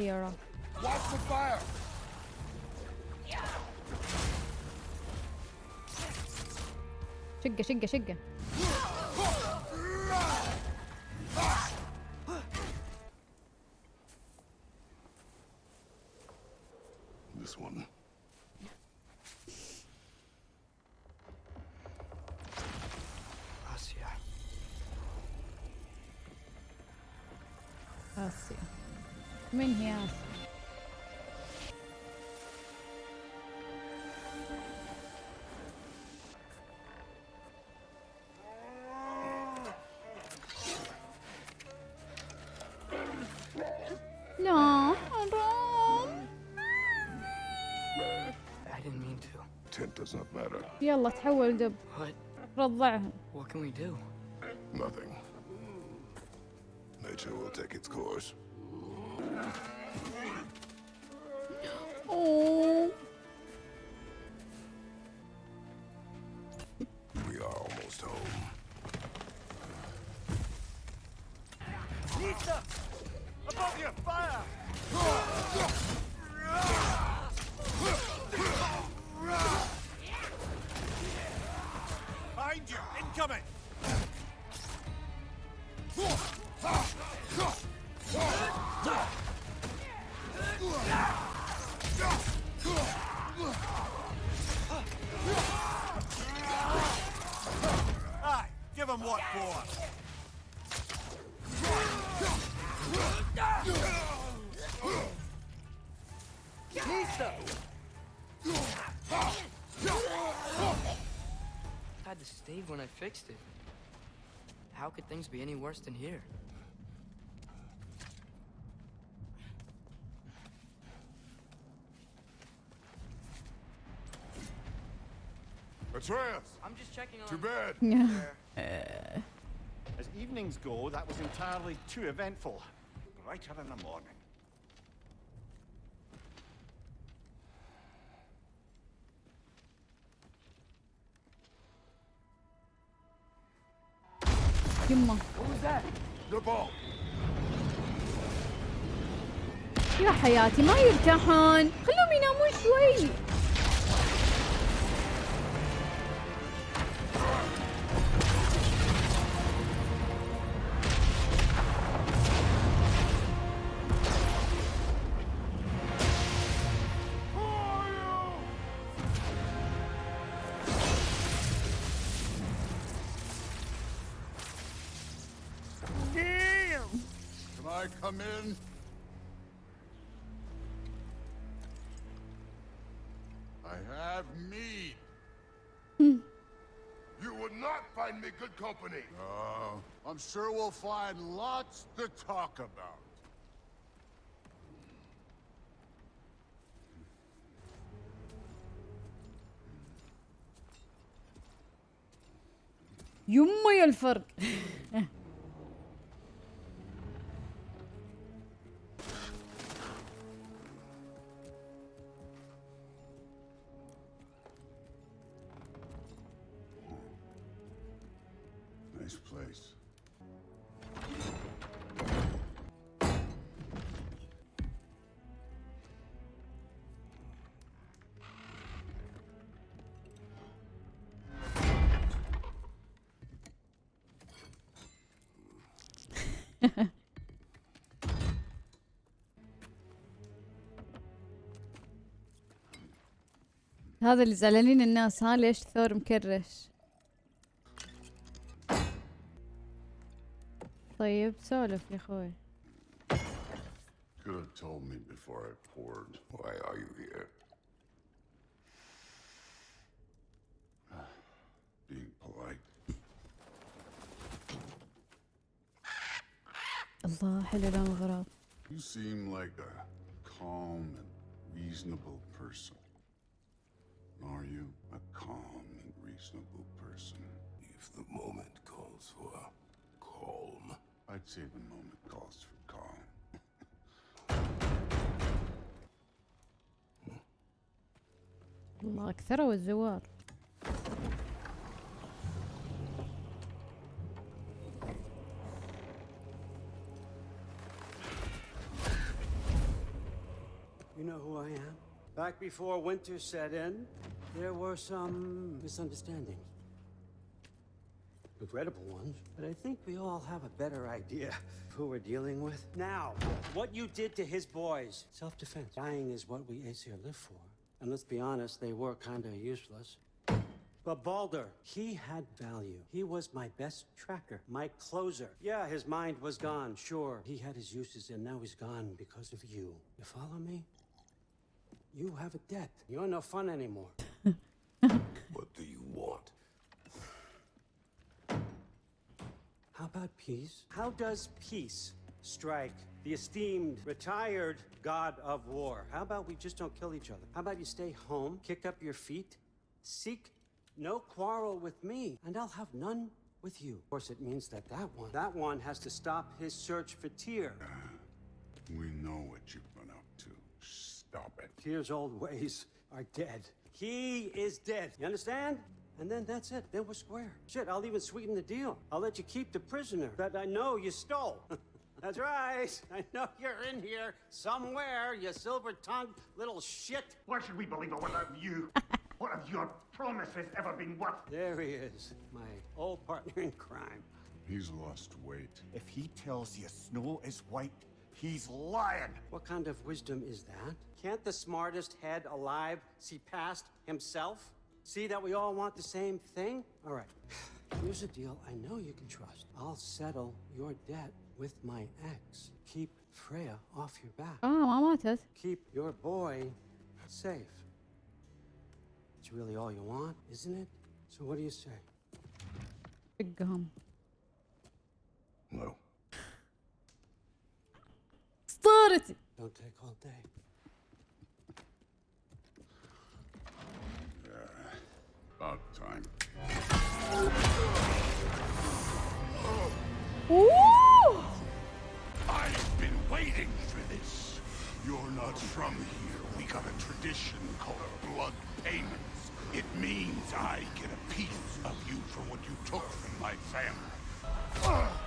hero. Watch the fire! شقه شقه شقه This one. Asya. آسيا من هي آسيا؟ لا حرام I didn't mean to. Tint does not matter. يلا تحول دب What? رضعهم What can we do? Nothing. Nature will take its course. Oh. We are almost home. Pizza! Above your Fire! Had the stave when I fixed it. How could things be any worse than here? Atreus! I'm just checking on. To bed! Yeah. As evenings go, that was entirely too eventful. Brighter in the morning. يما! يا حياتي ما يرتاحون خلهم ينامون شوي I have mead. you would not find me good company. Uh, I'm sure we'll find lots to talk about. يما يا الفرق Nice place. هذا اللي زعلانين الناس ها ليش ثور مكرش طيب سولف يا اخوي Could have told me before I poured. Why are you here? Being polite. الله حلو لون الغراب You seem like a calm and reasonable person. Are you a calm and reasonable person? If the moment calls for calm. I'd say the moment calls for calm. الله اكثروا الزوار know who I am? Back before winter set in, there were some misunderstandings. Regrettable ones, but I think we all have a better idea of who we're dealing with. Now, what you did to his boys, self defense. Dying is what we Aesir live for. And let's be honest, they were kinda useless. But Baldur, he had value. He was my best tracker, my closer. Yeah, his mind was gone, sure. He had his uses, and now he's gone because of you. You follow me? You have a debt. You're no fun anymore. What do you want? How about peace? How does peace strike the esteemed, retired god of war? How about we just don't kill each other? How about you stay home, kick up your feet, seek no quarrel with me, and I'll have none with you. Of course, it means that that one, that one has to stop his search for Tyr. Uh, we know what you've been up to. Stop it. Tyr's old ways are dead. He is dead. You understand? And then that's it. Then we're square. Shit, I'll even sweeten the deal. I'll let you keep the prisoner that I know you stole. that's right. I know you're in here somewhere, you silver-tongued little shit. Why should we believe a word of you? what have your promises ever been worth? There he is, my old partner in crime. He's lost weight. If he tells you snow is white, he's lying. What kind of wisdom is that? Can't the smartest head alive see past himself? See that we all want the same thing? All right. Here's a deal I know you can trust. I'll settle your debt with my ex. Keep Freya off your back. Oh, I want this. Keep your boy safe. It's really all you want, isn't it? So what do you say? Big gum. No. Start it! Don't take all day. About time. I've been waiting for this. You're not from here. We got a tradition called blood payments. It means I get a piece of you for what you took from my family.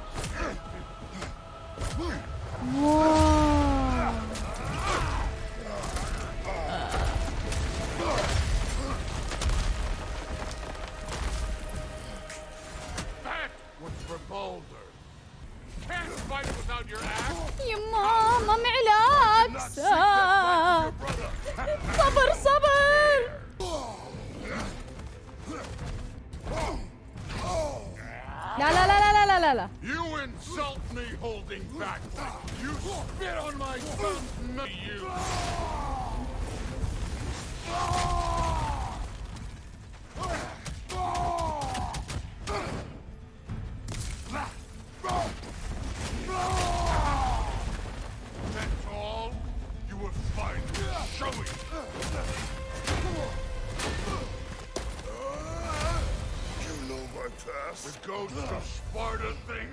past? The ghost of Sparta thing?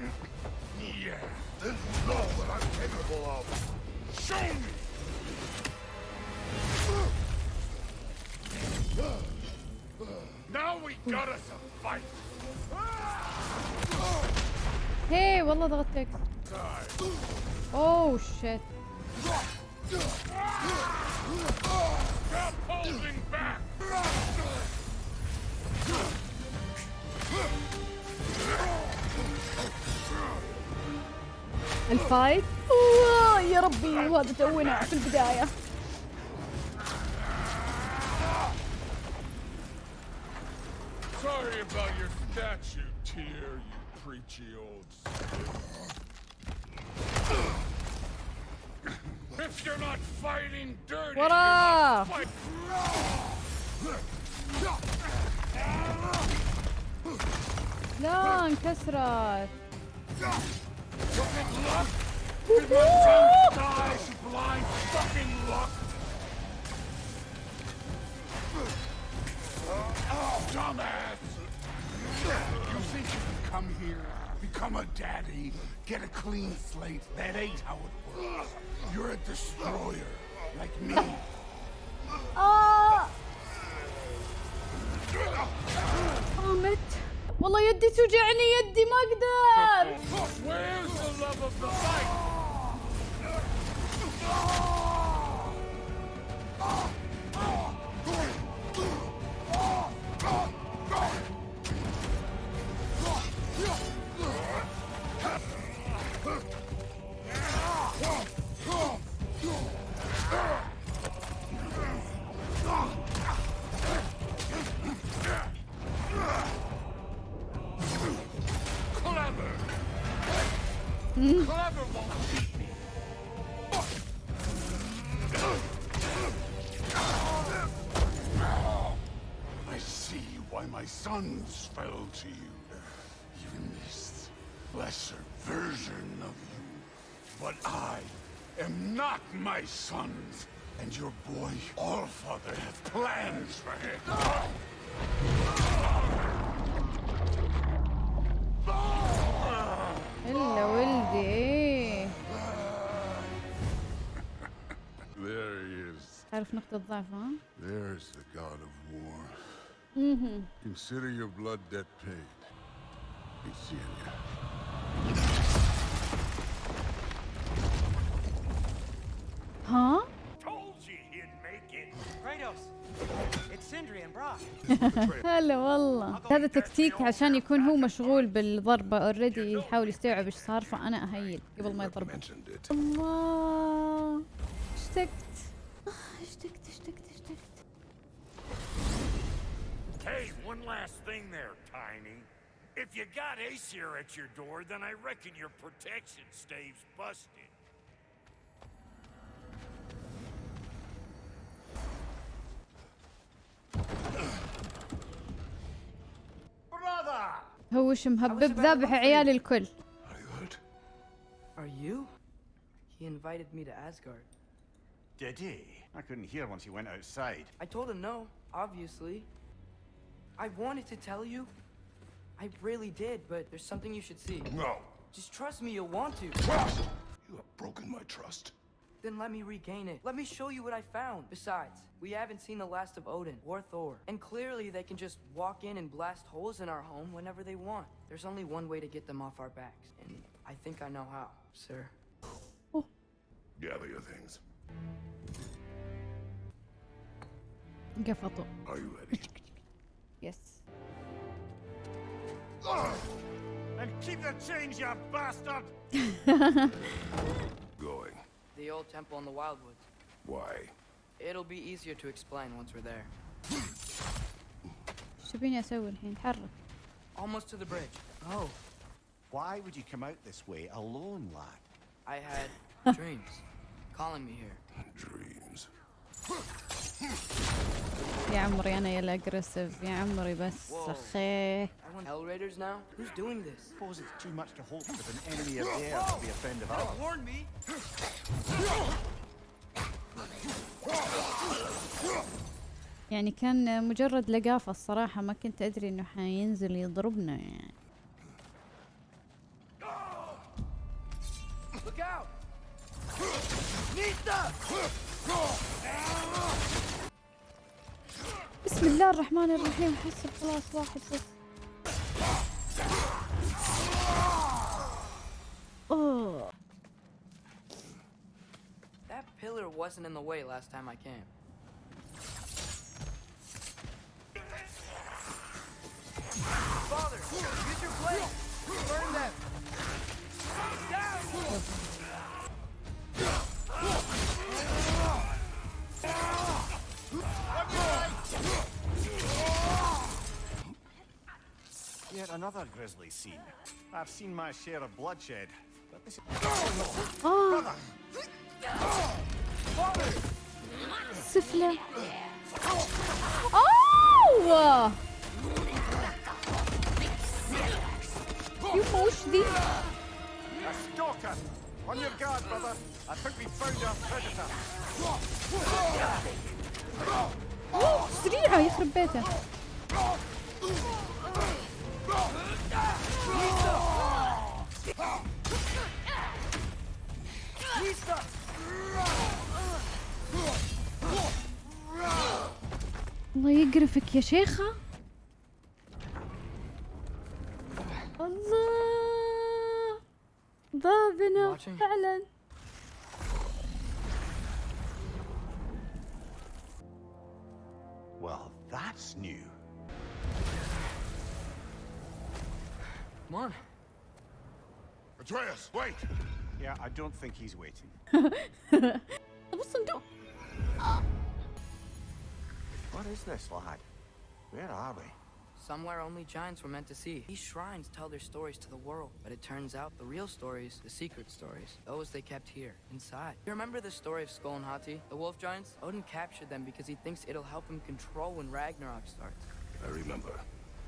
Yeah. Then you know what I'm capable of. Show me! Now we got us a fight. هي والله ضغطتك اوه شيت Stop holding back! الفايت يا ربي وهذا تونا في البداية Sorry about your statue, Tyr, you preachy old. If you're not fighting dirty, you're not fight- you can come here, become a daddy, get a clean slate? That ain't how it works. You're a destroyer, like me. آه قامت والله يدي توجعني يدي ما أقدر. see why my sons fell to you. Even this lesser version of you. But I am not my sons. And your boy, Allfather, have plans for him. الا ولدي ايه There he is. تعرف نقطة ضعفه ها؟ There's the god of war. Consider your blood debt paid. Be seeing you. ها؟ Told you he'd make it. Kratos! It's Sindri and Brock. هلا والله هذا تكتيك عشان يكون هو مشغول بالضربة اوريدي يحاول يستوعب إيش صار فأنا أهيل قبل ما يضربه. الله اشتقت Hey, one last thing there, Tiny. If you got Aesir at your door, then I reckon your protection stave's busted. Brother! هو وش مهبب ذابح عيال الكل Are you hurt? Are you? He invited me to Asgard. Did he? I couldn't hear once he went outside. I told him no, obviously. I wanted to tell you. I really did, but there's something you should see. No. Just trust me, you'll want to. Trust? You have broken my trust. Then let me regain it. Let me show you what I found. Besides, we haven't seen the last of Odin or Thor. And clearly they can just walk in and blast holes in our home whenever they want. There's only one way to get them off our backs. And I think I know how, sir. Oh. Gather your things. Are you ready? يس And keep the change, you bastard! Going. The old temple in the Wildwoods. Why? It'll be easier to explain once we're there. شو تبيني اسوي الحين تحرك Almost to the bridge. Oh, Why would you come out this way alone, lad? I had dreams calling me here. Dreams. يا عمري أنا يا الاجريسيف يا عمري بس يعني كان مجرد لقافة الصراحة ما كنت أدري إنه حينزل يضربنا يعني. بسم الله الرحمن الرحيم حسب خلاص واحد بس اوه That pillar wasn't in the way last time I came. Father, use your blade! Burn them! Down! Yet another grisly scene. I've seen my share of bloodshed, but this is... اه سفلة اوه يما وش ذي؟ A stalker! On your guard, brother. I think we found our predator. أوه، سريعة يخرب بيته الله يقرفك يا شيخة الله بابنا. فعلا Well, that's new. Come on. Atreus, wait! Yeah, I don't think he's waiting. what is this, lad? Where are we? Somewhere only giants were meant to see. These shrines tell their stories to the world, but it turns out the real stories, the secret stories, those they kept here, inside. You remember the story of Sköll and Hati, the wolf giants? Odin captured them because he thinks it'll help him control when Ragnarok starts. I remember.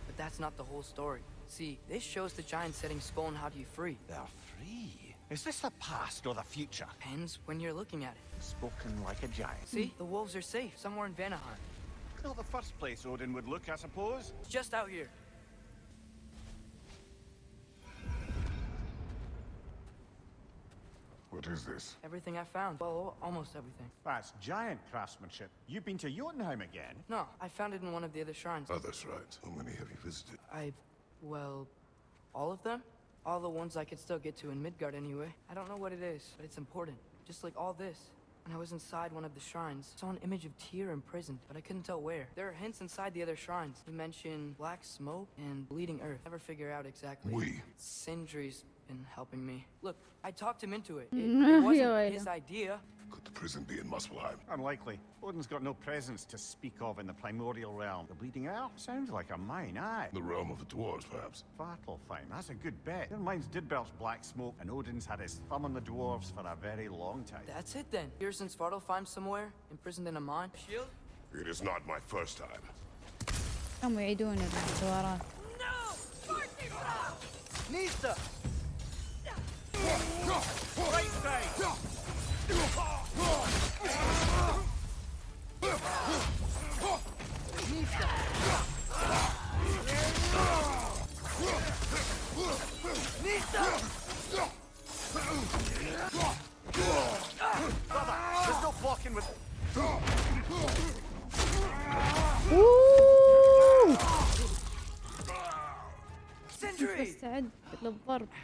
But that's not the whole story. See, this shows the giant setting Sköll and Hati free. They're free. Is this the past or the future? Depends when you're looking at it. Spoken like a giant. See, the wolves are safe, somewhere in Vanaheim. Not the first place Odin would look, I suppose. It's just out here. What is this? Everything I found. Well, almost everything. That's giant craftsmanship. You've been to Jotunheim again? No, I found it in one of the other shrines. Others, right? How many have you visited? I, well, all of them? All the ones I could still get to in Midgard anyway. I don't know what it is, but it's important. Just like all this. When I was inside one of the shrines, I saw an image of Tyr imprisoned, but I couldn't tell where. There are hints inside the other shrines. He mentioned black smoke and bleeding earth. Never figure out exactly. We. Sindri's been helping me. Look, I talked him into it. It, it wasn't his idea. Could the prison be in Muspelheim? Unlikely. Odin's got no presence to speak of in the primordial realm. The Bleeding Elm? Sounds like a mine, aye. The realm of the dwarves, perhaps. Svartalfheim, that's a good bet. Their mines did belch black smoke, and Odin's had his thumb on the dwarves for a very long time. That's it then. Here since Vartalfheim somewhere, imprisoned in a mine. Shield? It is not my first time. هم يعيدون الدوران. No! Nista! Right side!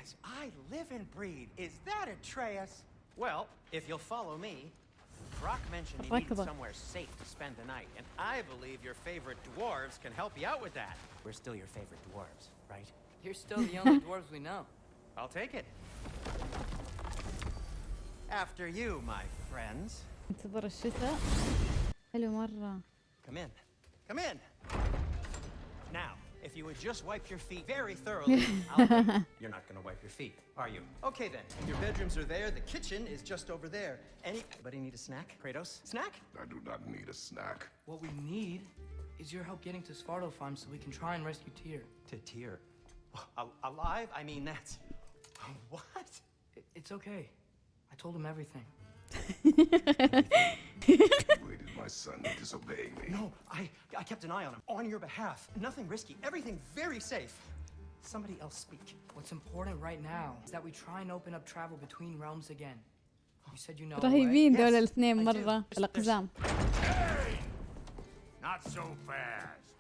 As I live and breathe, is that Atreus? Well, if you'll follow me, Brok mentioned he needed somewhere safe to spend the night, and I believe your favorite dwarves can help you out with that. We're still your favorite dwarves, right? You're still the only dwarves we know. I'll take it. After you, my friends. Come in. Come in. Now, if you would just wipe your feet very thoroughly, I'll wait. You're not gonna wipe your feet, are you? Okay then. Your bedrooms are there. The kitchen is just over there. Anybody need a snack? Kratos? Snack? I do not need a snack. What we need is your help getting to Svartalfheim so we can try and rescue Tyr. To tear. Al- alive? I mean, that's. What? I- it's okay. I told him everything. Waited my son to disobeying me. No, I, I kept an eye on him. On your behalf. Nothing risky. Everything very safe. Somebody else speak. What's important right now is that we try and open up travel between realms again. You said you know. a way. رهيبين Yes, دول الاثنين I do. مرة There's- الأقزام Hey! Not so fast.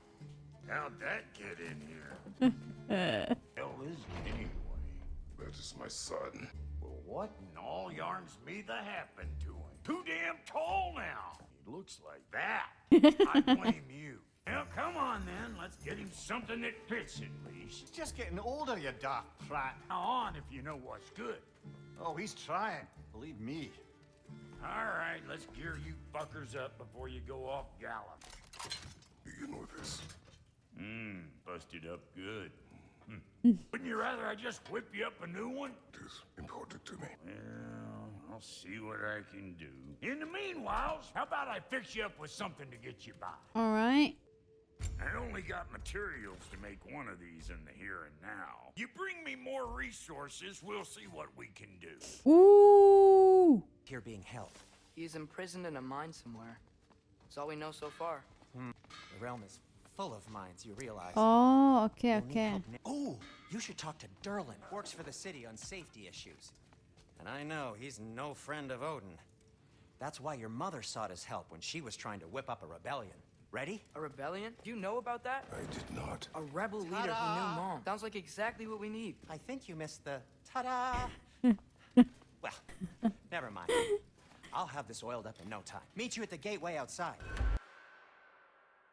How'd that get in here? Hell is it anyway? That is my son. Well, what in all yarns me the happened to him? Too damn tall now. He looks like that. I blame you. Now, come on then. Let's get him something that fits at least. Just getting older, you daft prat. Now on if you know what's good. Oh, he's trying. Believe me. All right, let's gear you fuckers up before you go off gallop. Begin with this. Mmm, busted up good. Hmm. Wouldn't you rather I just whip you up a new one? It is important to me. Well, I'll see what I can do. In the meanwhile, how about I fix you up with something to get you by? All right. I only got materials to make one of these in the here and now. You bring me more resources, we'll see what we can do. Ooh! Here being held. He's imprisoned in a mine somewhere. That's all we know so far. Hmm. The realm is full of mines, you realize. Oh, okay, okay. Oh, you should talk to Durlin. Works for the city on safety issues. And I know he's no friend of Odin. That's why your mother sought his help when she was trying to whip up a rebellion. Ready? A rebellion? Do you know about that? I did not. A rebel leader who knew mom. Sounds like exactly what we need. I think you missed the ta-da. well, never mind. I'll have this oiled up in no time. Meet you at the gateway outside.